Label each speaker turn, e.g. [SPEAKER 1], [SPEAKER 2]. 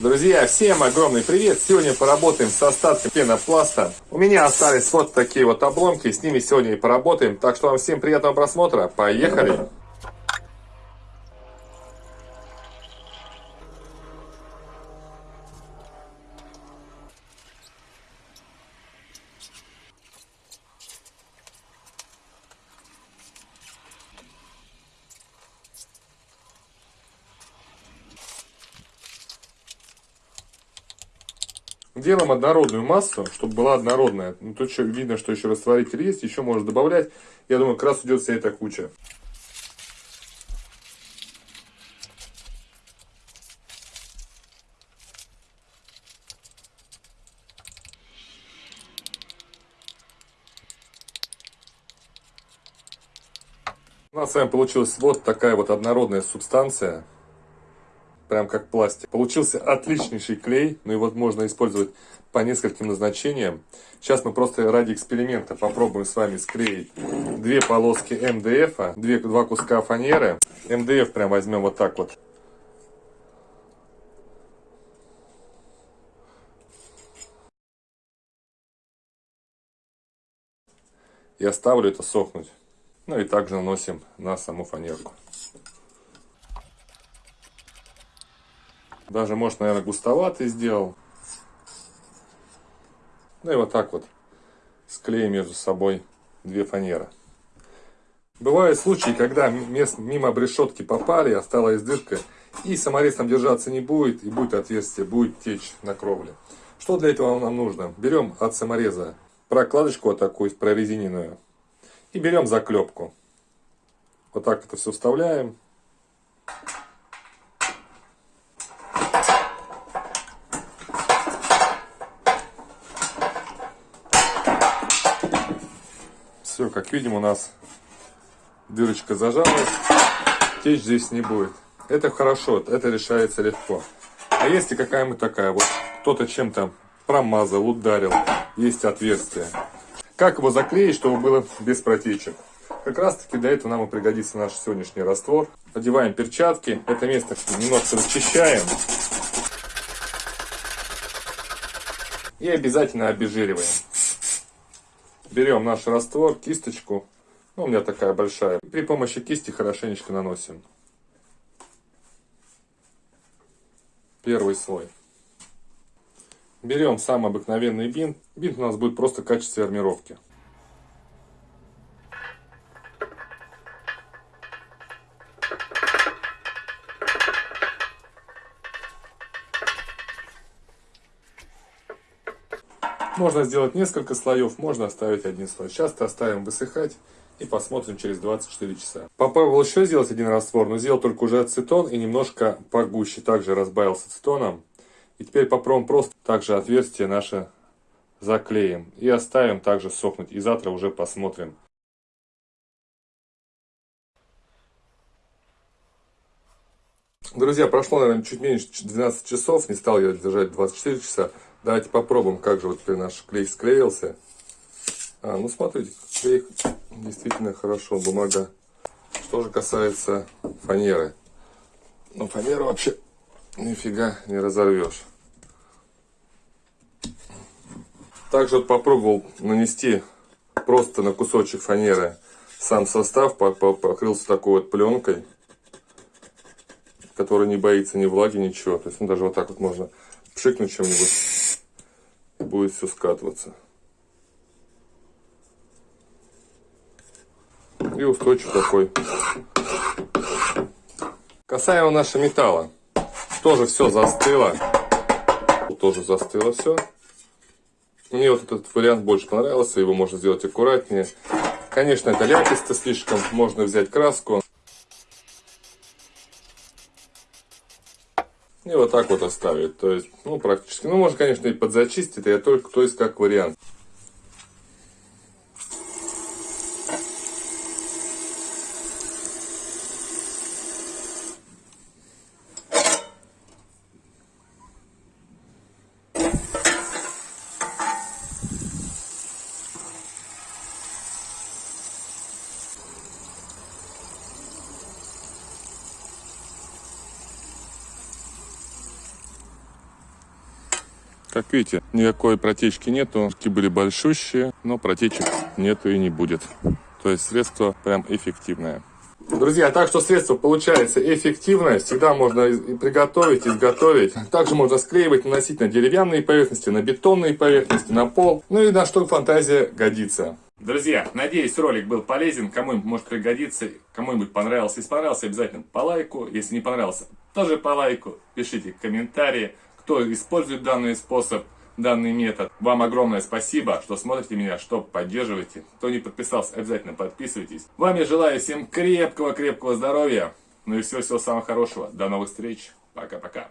[SPEAKER 1] Друзья, всем огромный привет! Сегодня поработаем с остатком пенопласта. У меня остались вот такие вот обломки, с ними сегодня и поработаем. Так что вам всем приятного просмотра, поехали! Делаем однородную массу, чтобы была однородная. Ну, тут еще видно, что еще растворитель есть, еще можно добавлять. Я думаю, как раз уйдет вся эта куча. У нас с вами получилась вот такая вот однородная субстанция прям как пластик. Получился отличнейший клей, ну и вот можно использовать по нескольким назначениям. Сейчас мы просто ради эксперимента попробуем с вами склеить две полоски МДФ, две, два куска фанеры. МДФ прям возьмем вот так вот. И оставлю это сохнуть. Ну и также наносим на саму фанерку. Даже, может, наверное, густоватый сделал. Ну и вот так вот склеим между собой две фанеры. Бывают случаи, когда мимо обрешетки попали, осталась дырка, и саморез там держаться не будет, и будет отверстие, будет течь на кровле. Что для этого нам нужно? Берем от самореза прокладочку вот такую прорезиненную, и берем заклепку. Вот так это все вставляем. Как видим, у нас дырочка зажалась. Течь здесь не будет. Это хорошо, это решается легко. А если какая-нибудь такая, вот кто-то чем-то промазал, ударил, есть отверстие. Как его заклеить, чтобы было без протечек? Как раз таки для этого нам и пригодится наш сегодняшний раствор. Одеваем перчатки, это место немножко расчищаем. И обязательно обезжириваем. Берем наш раствор, кисточку. Ну, у меня такая большая. При помощи кисти хорошенечко наносим. Первый слой. Берем самый обыкновенный бинт. Бинт у нас будет просто в качестве армировки. Можно сделать несколько слоев, можно оставить один слой. Сейчас оставим высыхать и посмотрим через 24 часа. Попробовал еще сделать один раствор, но сделал только уже ацетон и немножко погуще. Также разбавил с ацетоном. И теперь попробуем просто также отверстие наше заклеим. И оставим также сохнуть. И завтра уже посмотрим. Друзья, прошло, наверное, чуть меньше 12 часов. Не стал я держать 24 часа. Давайте попробуем, как же вот теперь наш клей склеился. А, ну смотрите, клей действительно хорошо, бумага. Что же касается фанеры. Ну, фанеру вообще нифига не разорвешь. Также вот попробовал нанести просто на кусочек фанеры сам состав, покрылся такой вот пленкой, которая не боится ни влаги, ничего. То есть ну, даже вот так вот можно пшикнуть чем-нибудь будет все скатываться. И устойчив такой. Касаемо нашего металла. Тоже все застыло. Тоже застыло все. Мне вот этот вариант больше понравился. Его можно сделать аккуратнее. Конечно, это ляписто слишком. Можно взять краску. И вот так вот оставить. То есть, ну, практически. Ну, можно, конечно, и подзачистить. Это я только, то есть, как вариант. Как видите, никакой протечки нету. Руки были большущие, но протечек нету и не будет. То есть средство прям эффективное. Друзья, так что средство получается эффективное, всегда можно приготовить, изготовить. Также можно склеивать, наносить на деревянные поверхности, на бетонные поверхности, на пол. Ну и на что фантазия годится. Друзья, надеюсь ролик был полезен, кому-нибудь может пригодиться, кому-нибудь понравился. Если понравился, обязательно по лайку. Если не понравился, тоже по лайку. Пишите комментарии, кто использует данный способ данный метод. Вам огромное спасибо, что смотрите меня, что поддерживаете. Кто не подписался, обязательно подписывайтесь. Вам я желаю всем крепкого-крепкого здоровья. Ну и всего-всего самого хорошего. До новых встреч. Пока-пока.